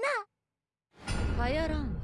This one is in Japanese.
な。ァイアラン